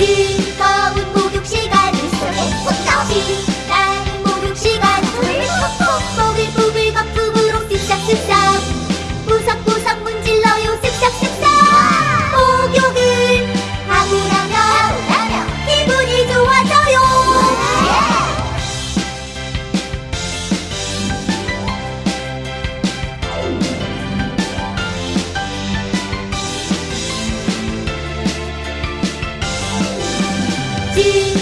be 今